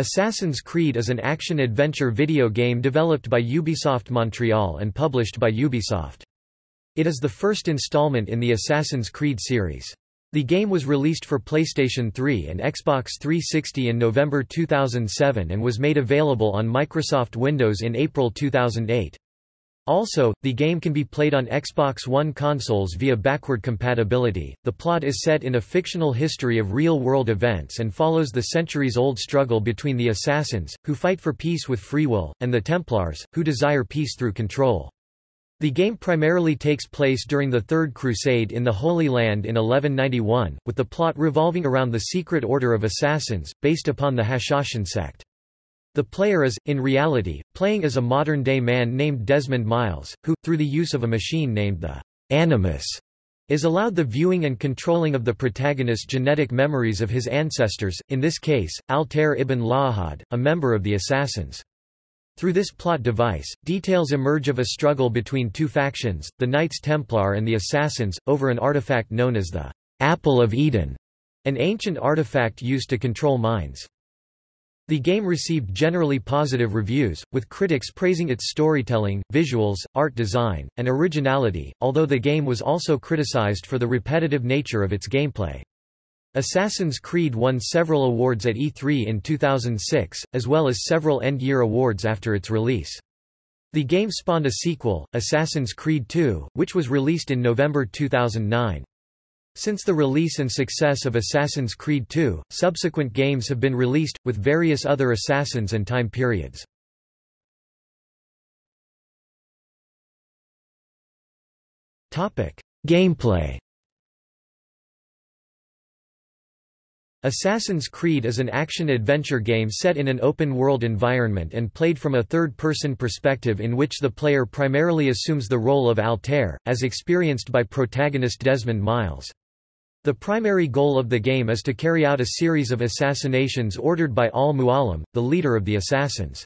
Assassin's Creed is an action-adventure video game developed by Ubisoft Montreal and published by Ubisoft. It is the first installment in the Assassin's Creed series. The game was released for PlayStation 3 and Xbox 360 in November 2007 and was made available on Microsoft Windows in April 2008. Also, the game can be played on Xbox One consoles via backward compatibility. The plot is set in a fictional history of real world events and follows the centuries old struggle between the assassins, who fight for peace with free will, and the Templars, who desire peace through control. The game primarily takes place during the Third Crusade in the Holy Land in 1191, with the plot revolving around the Secret Order of Assassins, based upon the Hashashin sect. The player is, in reality, playing as a modern-day man named Desmond Miles, who, through the use of a machine named the Animus, is allowed the viewing and controlling of the protagonist's genetic memories of his ancestors, in this case, Altair ibn La'ahad, a member of the Assassins. Through this plot device, details emerge of a struggle between two factions, the Knights Templar and the Assassins, over an artifact known as the Apple of Eden, an ancient artifact used to control minds. The game received generally positive reviews, with critics praising its storytelling, visuals, art design, and originality, although the game was also criticized for the repetitive nature of its gameplay. Assassin's Creed won several awards at E3 in 2006, as well as several end-year awards after its release. The game spawned a sequel, Assassin's Creed II, which was released in November 2009. Since the release and success of Assassin's Creed II, subsequent games have been released, with various other Assassins and time periods. Gameplay Assassin's Creed is an action-adventure game set in an open-world environment and played from a third-person perspective in which the player primarily assumes the role of Altair, as experienced by protagonist Desmond Miles. The primary goal of the game is to carry out a series of assassinations ordered by Al-Mualim, the leader of the assassins.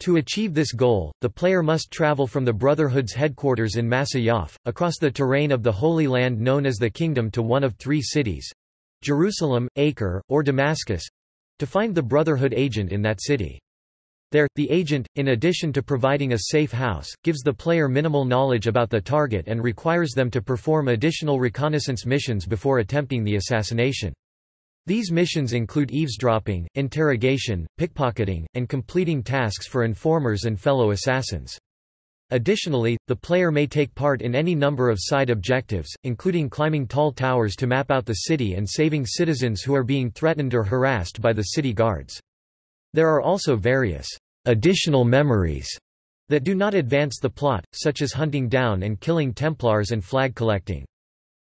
To achieve this goal, the player must travel from the Brotherhood's headquarters in Masyaf, across the terrain of the Holy Land known as the Kingdom to one of three cities—Jerusalem, Acre, or Damascus—to find the Brotherhood agent in that city. There, the agent, in addition to providing a safe house, gives the player minimal knowledge about the target and requires them to perform additional reconnaissance missions before attempting the assassination. These missions include eavesdropping, interrogation, pickpocketing, and completing tasks for informers and fellow assassins. Additionally, the player may take part in any number of side objectives, including climbing tall towers to map out the city and saving citizens who are being threatened or harassed by the city guards. There are also various additional memories that do not advance the plot, such as hunting down and killing Templars and flag collecting.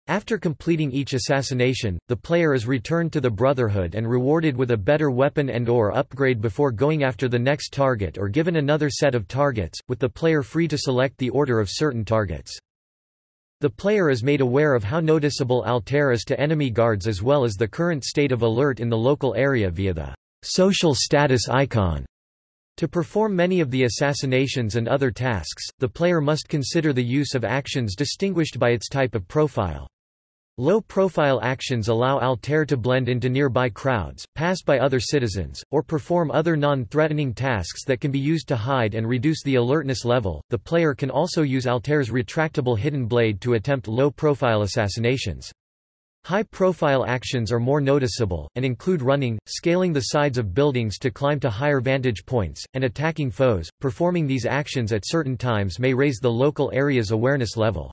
After completing each assassination, the player is returned to the Brotherhood and rewarded with a better weapon and or upgrade before going after the next target or given another set of targets, with the player free to select the order of certain targets. The player is made aware of how noticeable Altair is to enemy guards as well as the current state of alert in the local area via the social status icon. To perform many of the assassinations and other tasks, the player must consider the use of actions distinguished by its type of profile. Low-profile actions allow Altair to blend into nearby crowds, pass by other citizens, or perform other non-threatening tasks that can be used to hide and reduce the alertness level. The player can also use Altair's retractable hidden blade to attempt low-profile assassinations. High-profile actions are more noticeable, and include running, scaling the sides of buildings to climb to higher vantage points, and attacking foes. Performing these actions at certain times may raise the local area's awareness level.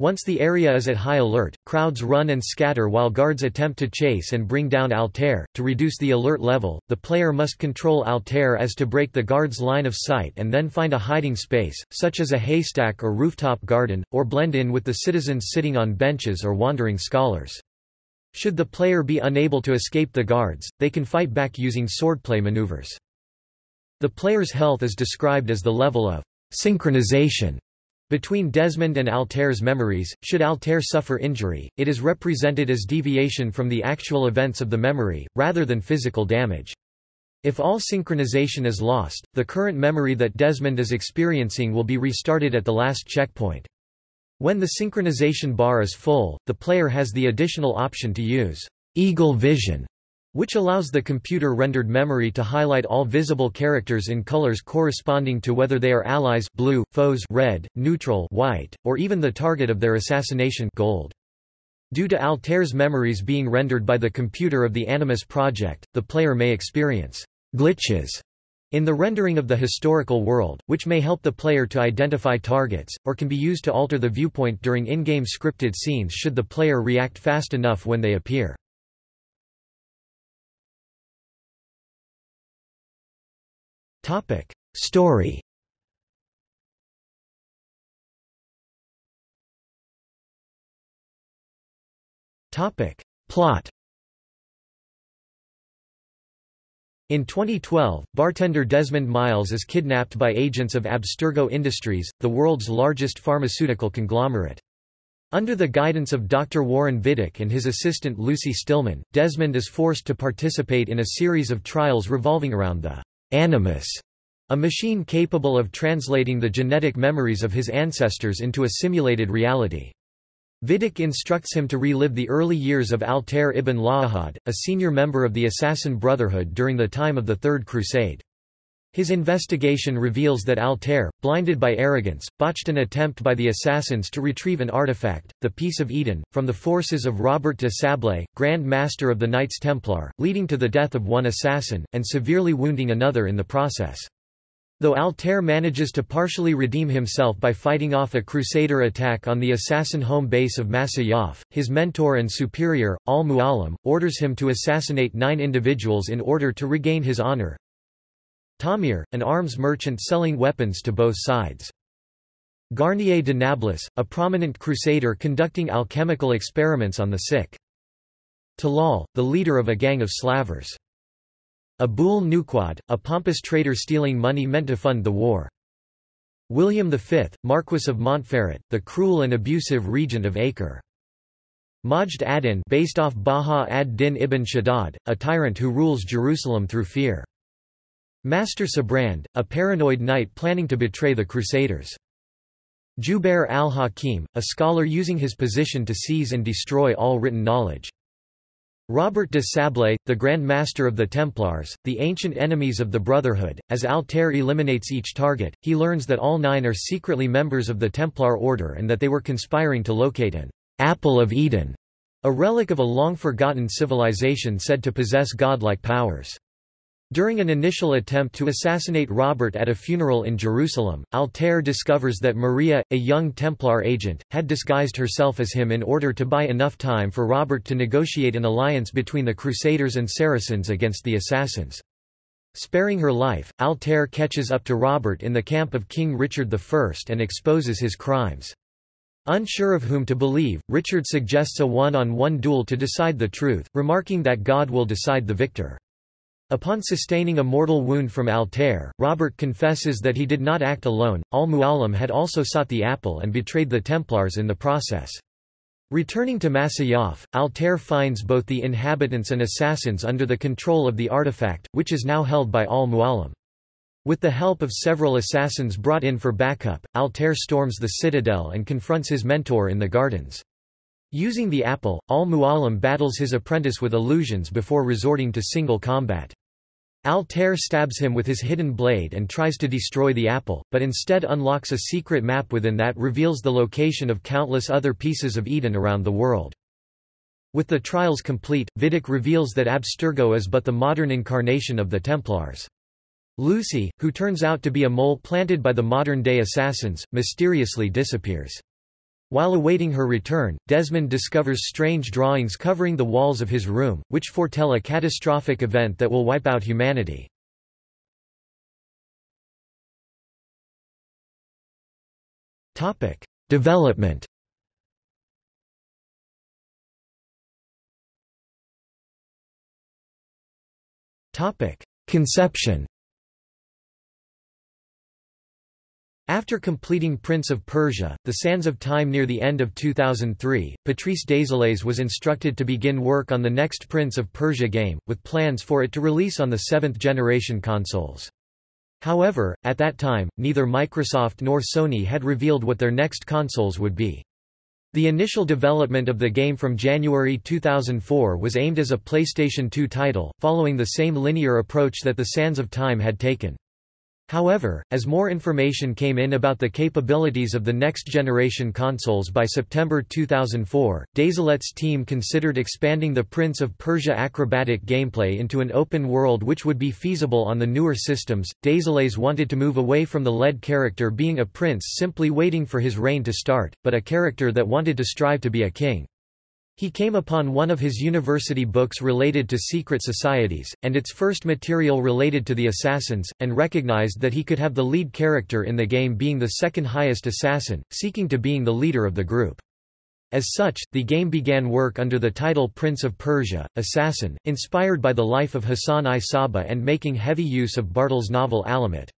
Once the area is at high alert, crowds run and scatter while guards attempt to chase and bring down Altair. To reduce the alert level, the player must control Altair as to break the guard's line of sight and then find a hiding space, such as a haystack or rooftop garden, or blend in with the citizens sitting on benches or wandering scholars. Should the player be unable to escape the guards, they can fight back using swordplay maneuvers. The player's health is described as the level of synchronization between Desmond and Altair's memories, should Altair suffer injury, it is represented as deviation from the actual events of the memory, rather than physical damage. If all synchronization is lost, the current memory that Desmond is experiencing will be restarted at the last checkpoint. When the synchronization bar is full, the player has the additional option to use Eagle Vision, which allows the computer-rendered memory to highlight all visible characters in colors corresponding to whether they are allies blue, foes red, neutral white, or even the target of their assassination gold. Due to Altair's memories being rendered by the computer of the Animus project, the player may experience glitches in the rendering of the historical world, which may help the player to identify targets, or can be used to alter the viewpoint during in-game scripted scenes should the player react fast enough when they appear. Story Topic Plot In 2012, bartender Desmond Miles is kidnapped by agents of Abstergo Industries, the world's largest pharmaceutical conglomerate. Under the guidance of Dr. Warren Vidic and his assistant Lucy Stillman, Desmond is forced to participate in a series of trials revolving around the Animus, a machine capable of translating the genetic memories of his ancestors into a simulated reality. Vidic instructs him to relive the early years of Altair ibn La'ahad, a senior member of the Assassin Brotherhood during the time of the Third Crusade. His investigation reveals that Altair, blinded by arrogance, botched an attempt by the assassins to retrieve an artifact, the Piece of Eden, from the forces of Robert de Sablé, Grand Master of the Knights Templar, leading to the death of one assassin, and severely wounding another in the process. Though Altair manages to partially redeem himself by fighting off a Crusader attack on the assassin home base of Masyaf, his mentor and superior, Al-Mu'alim, orders him to assassinate nine individuals in order to regain his honor. Tamir, an arms merchant selling weapons to both sides. Garnier de Nablus, a prominent crusader conducting alchemical experiments on the sick. Talal, the leader of a gang of slavers. Abul Nuqad, a pompous trader stealing money meant to fund the war. William V, Marquis of Montferrat, the cruel and abusive regent of Acre. Majd ad-Din based off Baha ad-Din ibn Shaddad, a tyrant who rules Jerusalem through fear. Master Sibrand, a paranoid knight planning to betray the Crusaders. Jubair al-Hakim, a scholar using his position to seize and destroy all written knowledge. Robert de Sablé, the Grand Master of the Templars, the ancient enemies of the Brotherhood, as Altair eliminates each target, he learns that all nine are secretly members of the Templar Order and that they were conspiring to locate an Apple of Eden, a relic of a long-forgotten civilization said to possess godlike powers. During an initial attempt to assassinate Robert at a funeral in Jerusalem, Altair discovers that Maria, a young Templar agent, had disguised herself as him in order to buy enough time for Robert to negotiate an alliance between the Crusaders and Saracens against the assassins. Sparing her life, Altair catches up to Robert in the camp of King Richard I and exposes his crimes. Unsure of whom to believe, Richard suggests a one-on-one -on -one duel to decide the truth, remarking that God will decide the victor. Upon sustaining a mortal wound from Altair, Robert confesses that he did not act alone, al-Mu'alim had also sought the apple and betrayed the Templars in the process. Returning to Masyaf, Altair finds both the inhabitants and assassins under the control of the artifact, which is now held by al-Mu'alim. With the help of several assassins brought in for backup, Altair storms the citadel and confronts his mentor in the gardens. Using the apple, al-Mu'alim battles his apprentice with illusions before resorting to single combat. Altair stabs him with his hidden blade and tries to destroy the apple, but instead unlocks a secret map within that reveals the location of countless other pieces of Eden around the world. With the trials complete, Vidic reveals that Abstergo is but the modern incarnation of the Templars. Lucy, who turns out to be a mole planted by the modern-day assassins, mysteriously disappears. While awaiting her return, Desmond discovers strange drawings covering the walls of his room, which foretell a catastrophic event that will wipe out humanity. Topic: Development Topic: Conception After completing Prince of Persia, The Sands of Time near the end of 2003, Patrice Désilets was instructed to begin work on the next Prince of Persia game, with plans for it to release on the seventh-generation consoles. However, at that time, neither Microsoft nor Sony had revealed what their next consoles would be. The initial development of the game from January 2004 was aimed as a PlayStation 2 title, following the same linear approach that The Sands of Time had taken. However, as more information came in about the capabilities of the next-generation consoles by September 2004, Désilets' team considered expanding the Prince of Persia acrobatic gameplay into an open world which would be feasible on the newer systems. Désilets wanted to move away from the lead character being a prince simply waiting for his reign to start, but a character that wanted to strive to be a king. He came upon one of his university books related to secret societies, and its first material related to the assassins, and recognized that he could have the lead character in the game being the second highest assassin, seeking to being the leader of the group. As such, the game began work under the title Prince of Persia, Assassin, inspired by the life of Hassan-i Sabbah and making heavy use of Bartol's novel Alamut.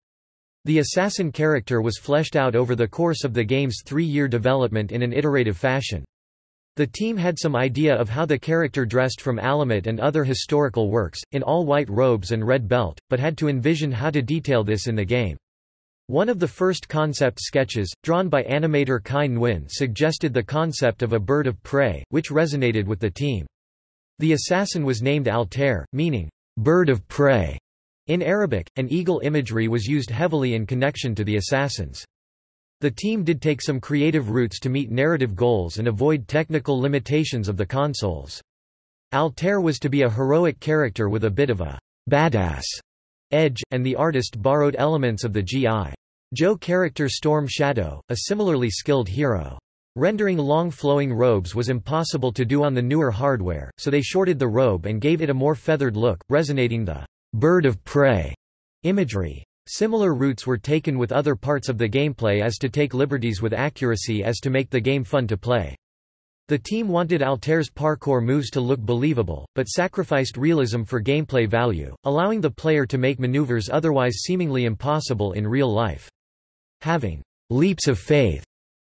The assassin character was fleshed out over the course of the game's three-year development in an iterative fashion. The team had some idea of how the character dressed from Alamut and other historical works, in all white robes and red belt, but had to envision how to detail this in the game. One of the first concept sketches, drawn by animator Kai Nguyen suggested the concept of a bird of prey, which resonated with the team. The assassin was named Altair, meaning, bird of prey. In Arabic, an eagle imagery was used heavily in connection to the assassins. The team did take some creative routes to meet narrative goals and avoid technical limitations of the consoles. Altair was to be a heroic character with a bit of a badass edge, and the artist borrowed elements of the G.I. Joe character Storm Shadow, a similarly skilled hero. Rendering long flowing robes was impossible to do on the newer hardware, so they shorted the robe and gave it a more feathered look, resonating the bird of prey imagery. Similar routes were taken with other parts of the gameplay as to take liberties with accuracy as to make the game fun to play. The team wanted Altair's parkour moves to look believable, but sacrificed realism for gameplay value, allowing the player to make maneuvers otherwise seemingly impossible in real life. Having leaps of faith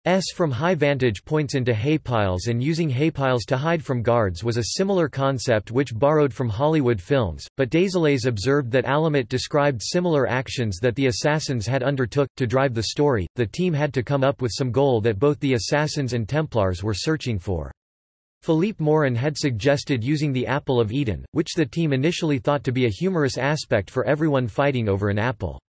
S from high vantage points into haypiles and using haypiles to hide from guards was a similar concept which borrowed from Hollywood films, but Désilets observed that Alamut described similar actions that the assassins had undertook. To drive the story, the team had to come up with some goal that both the assassins and Templars were searching for. Philippe Morin had suggested using the Apple of Eden, which the team initially thought to be a humorous aspect for everyone fighting over an apple.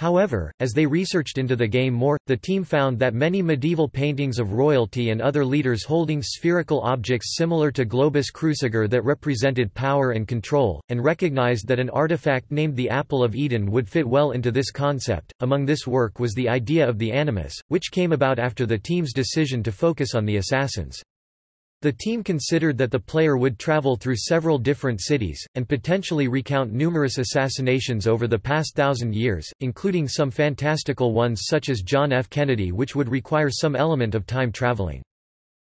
However, as they researched into the game more, the team found that many medieval paintings of royalty and other leaders holding spherical objects similar to Globus Cruciger that represented power and control, and recognized that an artifact named the Apple of Eden would fit well into this concept. Among this work was the idea of the Animus, which came about after the team's decision to focus on the assassins. The team considered that the player would travel through several different cities, and potentially recount numerous assassinations over the past thousand years, including some fantastical ones such as John F. Kennedy which would require some element of time traveling.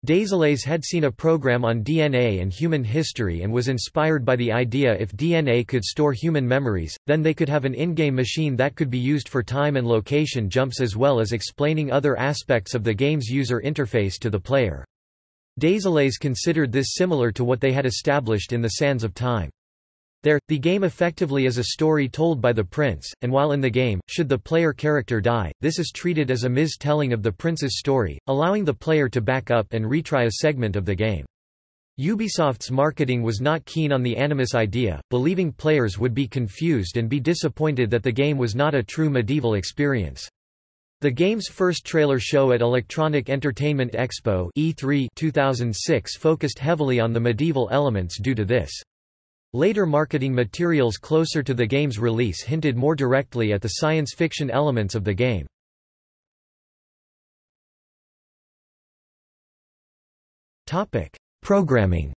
Désilets had seen a program on DNA and human history and was inspired by the idea if DNA could store human memories, then they could have an in-game machine that could be used for time and location jumps as well as explaining other aspects of the game's user interface to the player. Désilets considered this similar to what they had established in the Sands of Time. There, the game effectively is a story told by the prince, and while in the game, should the player character die, this is treated as a mis-telling of the prince's story, allowing the player to back up and retry a segment of the game. Ubisoft's marketing was not keen on the Animus idea, believing players would be confused and be disappointed that the game was not a true medieval experience. The game's first trailer show at Electronic Entertainment Expo E3 2006 focused heavily on the medieval elements due to this. Later marketing materials closer to the game's release hinted more directly at the science fiction elements of the game. Programming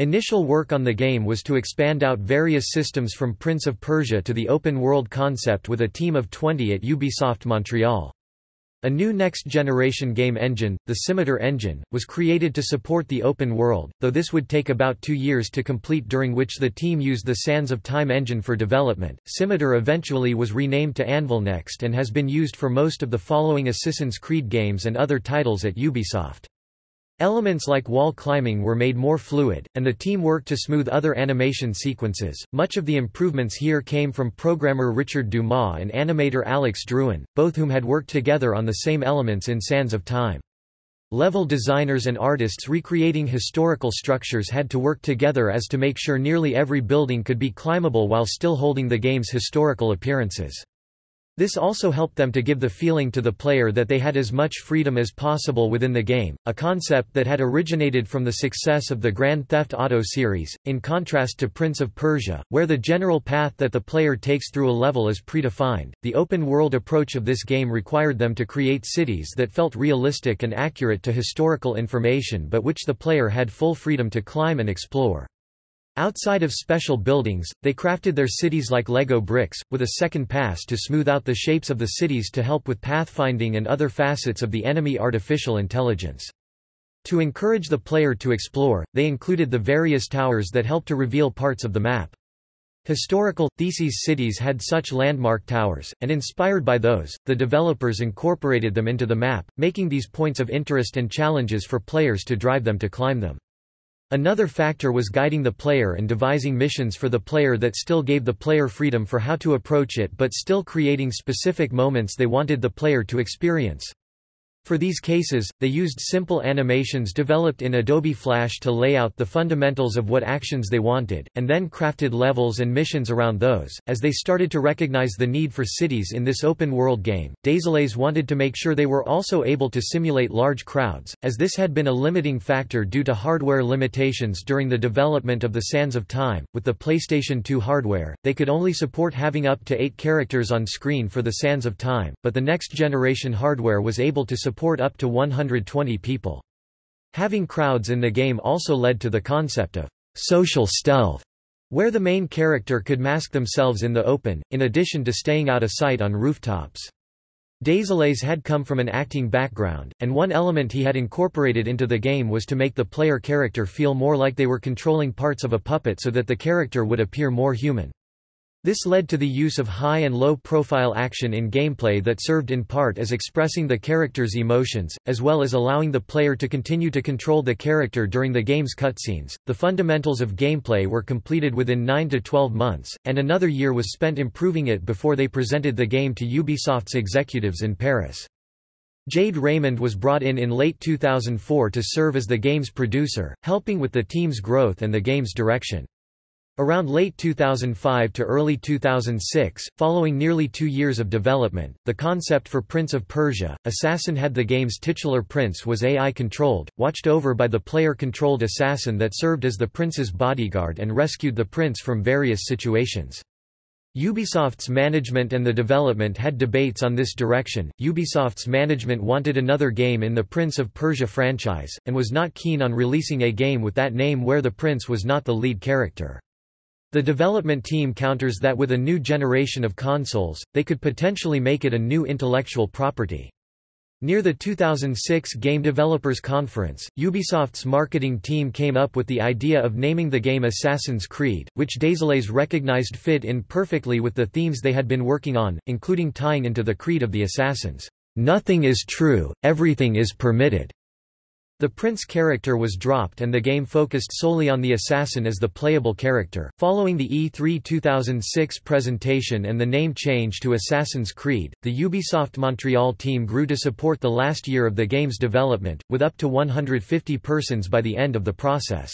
Initial work on the game was to expand out various systems from Prince of Persia to the open-world concept with a team of 20 at Ubisoft Montreal. A new next-generation game engine, the Scimitar engine, was created to support the open world, though this would take about two years to complete during which the team used the Sands of Time engine for development. Scimitar eventually was renamed to Anvil Next and has been used for most of the following Assassin's Creed games and other titles at Ubisoft. Elements like wall climbing were made more fluid, and the team worked to smooth other animation sequences. Much of the improvements here came from programmer Richard Dumas and animator Alex Drouin, both whom had worked together on the same elements in Sands of Time. Level designers and artists recreating historical structures had to work together as to make sure nearly every building could be climbable while still holding the game's historical appearances. This also helped them to give the feeling to the player that they had as much freedom as possible within the game, a concept that had originated from the success of the Grand Theft Auto series, in contrast to Prince of Persia, where the general path that the player takes through a level is predefined. The open-world approach of this game required them to create cities that felt realistic and accurate to historical information but which the player had full freedom to climb and explore. Outside of special buildings, they crafted their cities like Lego bricks, with a second pass to smooth out the shapes of the cities to help with pathfinding and other facets of the enemy artificial intelligence. To encourage the player to explore, they included the various towers that help to reveal parts of the map. Historical, Theses cities had such landmark towers, and inspired by those, the developers incorporated them into the map, making these points of interest and challenges for players to drive them to climb them. Another factor was guiding the player and devising missions for the player that still gave the player freedom for how to approach it but still creating specific moments they wanted the player to experience. For these cases, they used simple animations developed in Adobe Flash to lay out the fundamentals of what actions they wanted, and then crafted levels and missions around those. As they started to recognize the need for cities in this open world game, Désilets wanted to make sure they were also able to simulate large crowds, as this had been a limiting factor due to hardware limitations during the development of the Sands of Time. With the PlayStation 2 hardware, they could only support having up to eight characters on screen for the Sands of Time, but the next generation hardware was able to support support up to 120 people. Having crowds in the game also led to the concept of social stealth, where the main character could mask themselves in the open, in addition to staying out of sight on rooftops. Désilets had come from an acting background, and one element he had incorporated into the game was to make the player character feel more like they were controlling parts of a puppet so that the character would appear more human. This led to the use of high and low profile action in gameplay that served in part as expressing the character's emotions, as well as allowing the player to continue to control the character during the game's cutscenes. The fundamentals of gameplay were completed within 9 to 12 months, and another year was spent improving it before they presented the game to Ubisoft's executives in Paris. Jade Raymond was brought in in late 2004 to serve as the game's producer, helping with the team's growth and the game's direction. Around late 2005 to early 2006, following nearly two years of development, the concept for Prince of Persia, Assassin had the game's titular prince was AI-controlled, watched over by the player-controlled assassin that served as the prince's bodyguard and rescued the prince from various situations. Ubisoft's management and the development had debates on this direction. Ubisoft's management wanted another game in the Prince of Persia franchise, and was not keen on releasing a game with that name where the prince was not the lead character. The development team counters that with a new generation of consoles, they could potentially make it a new intellectual property. Near the 2006 Game Developers Conference, Ubisoft's marketing team came up with the idea of naming the game Assassin's Creed, which Désilets recognized fit in perfectly with the themes they had been working on, including tying into the creed of the Assassins, "'Nothing is true, everything is permitted'". The Prince character was dropped and the game focused solely on the assassin as the playable character. Following the E3 2006 presentation and the name change to Assassin's Creed, the Ubisoft Montreal team grew to support the last year of the game's development, with up to 150 persons by the end of the process.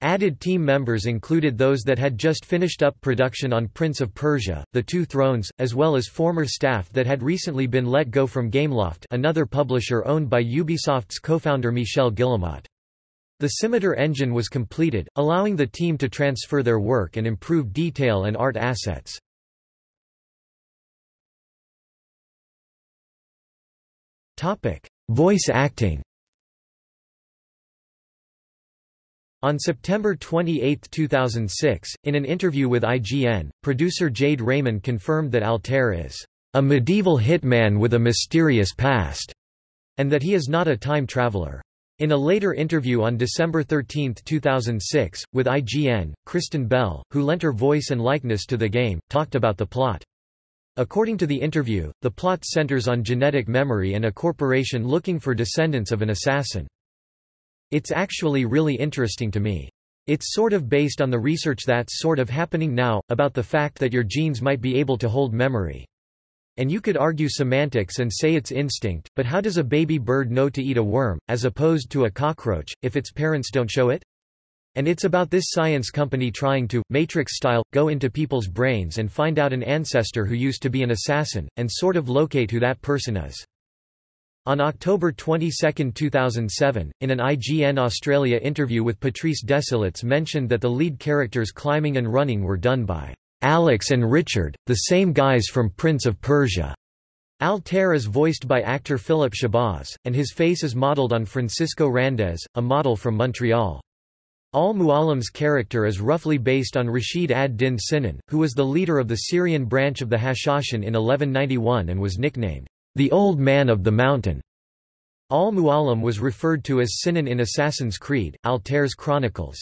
Added team members included those that had just finished up production on Prince of Persia, The Two Thrones, as well as former staff that had recently been let go from Gameloft another publisher owned by Ubisoft's co-founder Michel Guillemot. The Scimitar engine was completed, allowing the team to transfer their work and improve detail and art assets. Voice acting On September 28, 2006, in an interview with IGN, producer Jade Raymond confirmed that Altair is a medieval hitman with a mysterious past, and that he is not a time traveler. In a later interview on December 13, 2006, with IGN, Kristen Bell, who lent her voice and likeness to the game, talked about the plot. According to the interview, the plot centers on genetic memory and a corporation looking for descendants of an assassin. It's actually really interesting to me. It's sort of based on the research that's sort of happening now, about the fact that your genes might be able to hold memory. And you could argue semantics and say it's instinct, but how does a baby bird know to eat a worm, as opposed to a cockroach, if its parents don't show it? And it's about this science company trying to, Matrix-style, go into people's brains and find out an ancestor who used to be an assassin, and sort of locate who that person is. On October 22, 2007, in an IGN Australia interview with Patrice Desilets mentioned that the lead characters climbing and running were done by Alex and Richard, the same guys from Prince of Persia. Altair is voiced by actor Philip Shahbaz, and his face is modeled on Francisco Randez, a model from Montreal. Al-Mualim's character is roughly based on Rashid ad-Din Sinan, who was the leader of the Syrian branch of the Hashashin in 1191 and was nicknamed, the Old Man of the Mountain. Al-Mualim was referred to as Sinan in Assassin's Creed, Altair's Chronicles.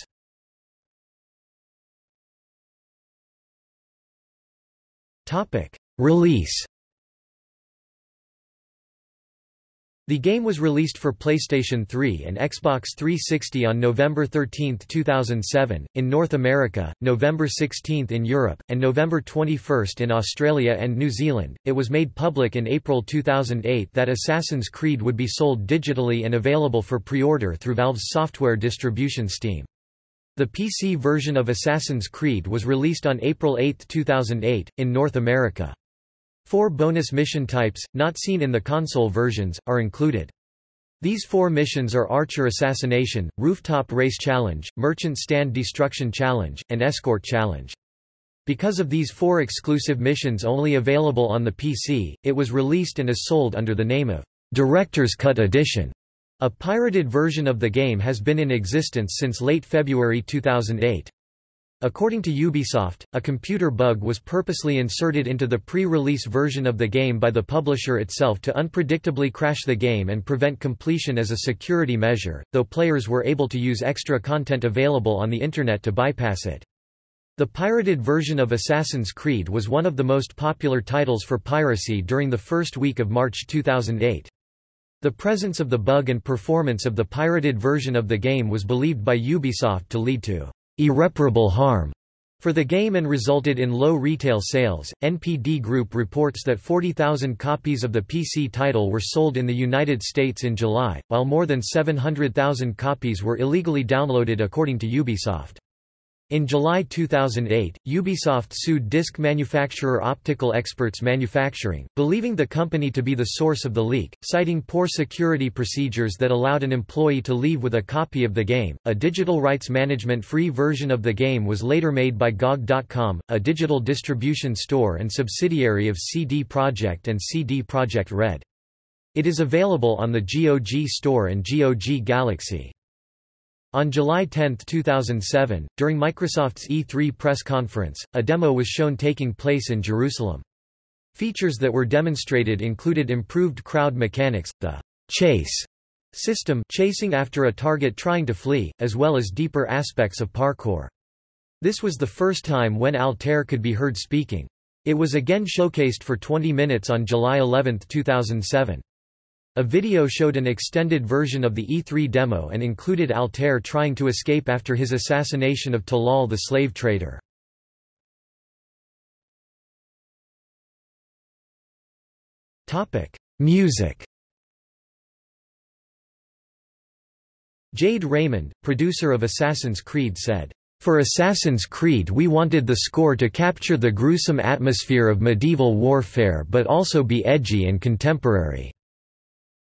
Release The game was released for PlayStation 3 and Xbox 360 on November 13, 2007, in North America, November 16 in Europe, and November 21 in Australia and New Zealand. It was made public in April 2008 that Assassin's Creed would be sold digitally and available for pre-order through Valve's software distribution Steam. The PC version of Assassin's Creed was released on April 8, 2008, in North America. Four bonus mission types, not seen in the console versions, are included. These four missions are Archer Assassination, Rooftop Race Challenge, Merchant Stand Destruction Challenge, and Escort Challenge. Because of these four exclusive missions only available on the PC, it was released and is sold under the name of Director's Cut Edition. A pirated version of the game has been in existence since late February 2008. According to Ubisoft, a computer bug was purposely inserted into the pre-release version of the game by the publisher itself to unpredictably crash the game and prevent completion as a security measure, though players were able to use extra content available on the Internet to bypass it. The pirated version of Assassin's Creed was one of the most popular titles for piracy during the first week of March 2008. The presence of the bug and performance of the pirated version of the game was believed by Ubisoft to lead to irreparable harm for the game and resulted in low retail sales. NPD Group reports that 40,000 copies of the PC title were sold in the United States in July, while more than 700,000 copies were illegally downloaded according to Ubisoft. In July 2008, Ubisoft sued disc manufacturer Optical Experts Manufacturing, believing the company to be the source of the leak, citing poor security procedures that allowed an employee to leave with a copy of the game. A digital rights management free version of the game was later made by GOG.com, a digital distribution store and subsidiary of CD Projekt and CD Projekt Red. It is available on the GOG Store and GOG Galaxy. On July 10, 2007, during Microsoft's E3 press conference, a demo was shown taking place in Jerusalem. Features that were demonstrated included improved crowd mechanics, the chase system chasing after a target trying to flee, as well as deeper aspects of parkour. This was the first time when Altair could be heard speaking. It was again showcased for 20 minutes on July 11, 2007. A video showed an extended version of the E3 demo and included Altair trying to escape after his assassination of Talal the slave trader. Music Jade Raymond, producer of Assassin's Creed said, "...for Assassin's Creed we wanted the score to capture the gruesome atmosphere of medieval warfare but also be edgy and contemporary."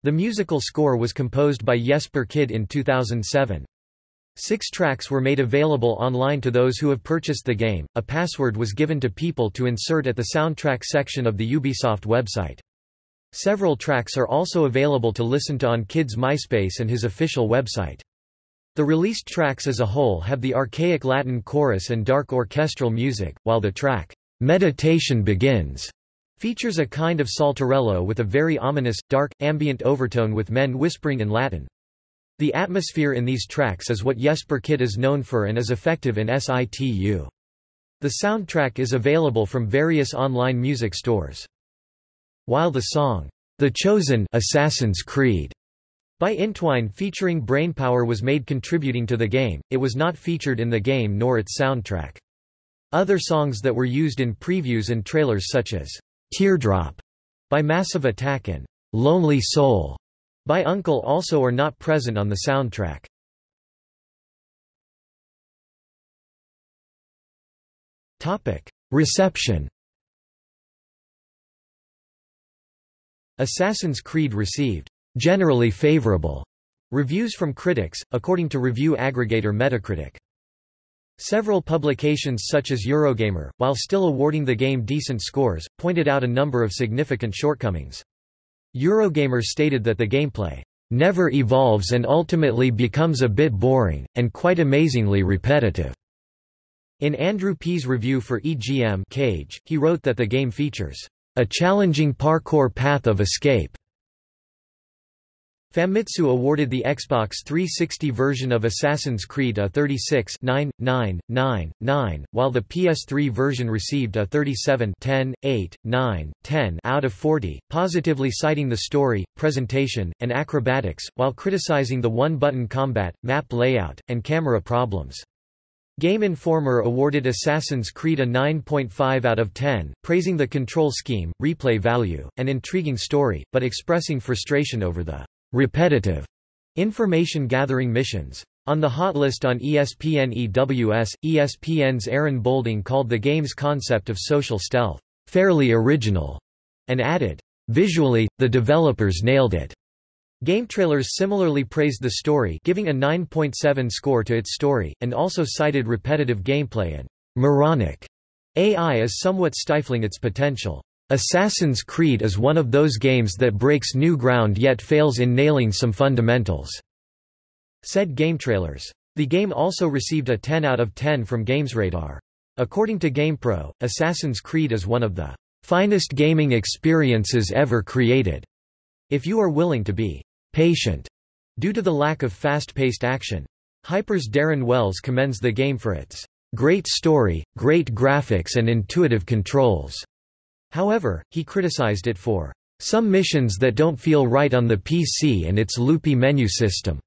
The musical score was composed by Jesper Kyd in 2007. Six tracks were made available online to those who have purchased the game. A password was given to people to insert at the soundtrack section of the Ubisoft website. Several tracks are also available to listen to on Kyd's MySpace and his official website. The released tracks as a whole have the archaic Latin chorus and dark orchestral music, while the track, Meditation Begins, Features a kind of saltarello with a very ominous, dark, ambient overtone with men whispering in Latin. The atmosphere in these tracks is what Jesper Kyd is known for and is effective in situ. The soundtrack is available from various online music stores. While the song, The Chosen Assassin's Creed By Intwine featuring Brainpower was made contributing to the game, it was not featured in the game nor its soundtrack. Other songs that were used in previews and trailers such as Teardrop by Massive Attack and Lonely Soul by UNKLE also are not present on the soundtrack. Reception Assassin's Creed received generally favorable reviews from critics, according to review aggregator Metacritic. Several publications such as Eurogamer, while still awarding the game decent scores, pointed out a number of significant shortcomings. Eurogamer stated that the gameplay never evolves and ultimately becomes a bit boring, and quite amazingly repetitive. In Andrew P's review for EGM Cage, he wrote that the game features a challenging parkour path of escape Famitsu awarded the Xbox 360 version of Assassin's Creed a 36 9, 9, 9, 9, while the PS3 version received a 37 10, 8, 9, 10 out of 40, positively citing the story, presentation, and acrobatics, while criticizing the one-button combat, map layout, and camera problems. Game Informer awarded Assassin's Creed a 9.5 out of 10, praising the control scheme, replay value, and intriguing story, but expressing frustration over the repetitive information gathering missions. On the hot list on ESPNEWS, ESPN's Aaron Boulding called the game's concept of social stealth, fairly original, and added, visually, the developers nailed it. GameTrailers similarly praised the story giving a 9.7 score to its story, and also cited repetitive gameplay and moronic AI as somewhat stifling its potential. Assassin's Creed is one of those games that breaks new ground yet fails in nailing some fundamentals," said GameTrailers. The game also received a 10 out of 10 from GamesRadar. According to GamePro, Assassin's Creed is one of the finest gaming experiences ever created. If you are willing to be patient due to the lack of fast-paced action. Hyper's Darren Wells commends the game for its great story, great graphics and intuitive controls. However, he criticized it for some missions that don't feel right on the PC and its loopy menu system.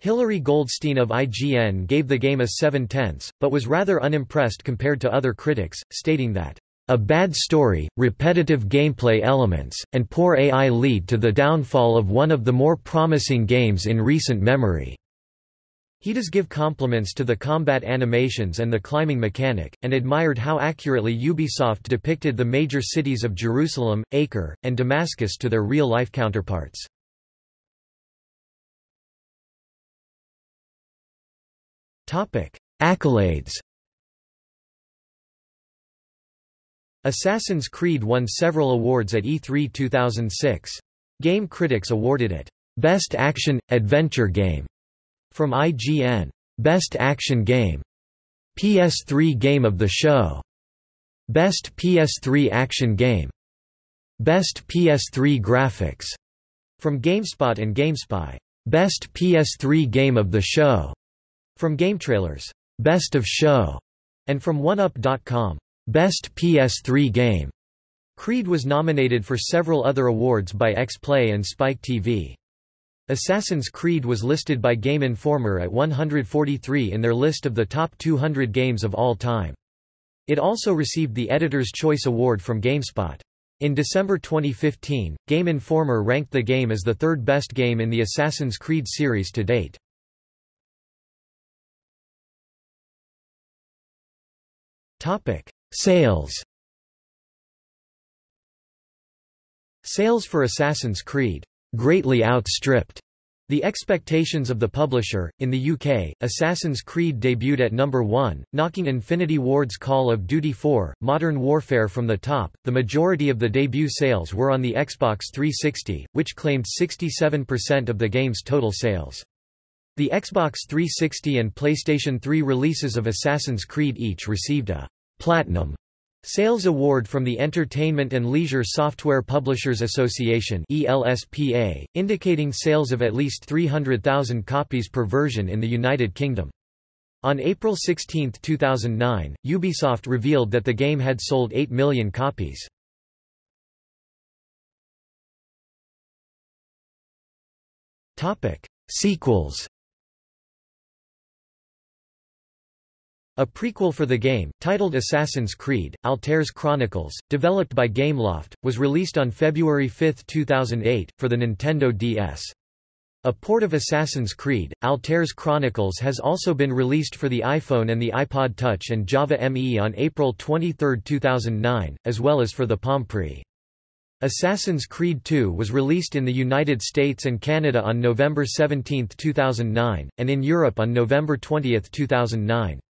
Hilary Goldstein of IGN gave the game a 7 tenths, but was rather unimpressed compared to other critics, stating that, "...a bad story, repetitive gameplay elements, and poor AI lead to the downfall of one of the more promising games in recent memory." He does give compliments to the combat animations and the climbing mechanic, and admired how accurately Ubisoft depicted the major cities of Jerusalem, Acre, and Damascus to their real-life counterparts. Accolades Assassin's Creed won several awards at E3 2006. Game critics awarded it, "...best action, adventure game", from IGN. Best Action Game. PS3 Game of the Show. Best PS3 Action Game. Best PS3 Graphics. From GameSpot and GameSpy. Best PS3 Game of the Show. From GameTrailers. Best of Show. And from 1UP.com. Best PS3 Game. Creed was nominated for several other awards by X-Play and Spike TV. Assassin's Creed was listed by Game Informer at 143 in their list of the top 200 games of all time. It also received the Editor's Choice Award from GameSpot. In December 2015, Game Informer ranked the game as the third best game in the Assassin's Creed series to date. Topic: Sales Sales for Assassin's Creed greatly outstripped the expectations of the publisher. In the UK, Assassin's Creed debuted at number 1, knocking Infinity Ward's Call of Duty 4, Modern Warfare from the top. The majority of the debut sales were on the Xbox 360, which claimed 67% of the game's total sales. The Xbox 360 and PlayStation 3 releases of Assassin's Creed each received a Platinum Sales Award from the Entertainment and Leisure Software Publishers Association ELSPA, indicating sales of at least 300,000 copies per version in the United Kingdom. On April 16, 2009, Ubisoft revealed that the game had sold 8 million copies. Sequels A prequel for the game, titled Assassin's Creed, Altair's Chronicles, developed by Gameloft, was released on February 5, 2008, for the Nintendo DS. A port of Assassin's Creed, Altair's Chronicles has also been released for the iPhone and the iPod Touch and Java ME on April 23, 2009, as well as for the Palm Pre. Assassin's Creed II was released in the United States and Canada on November 17, 2009, and in Europe on November 20, 2009.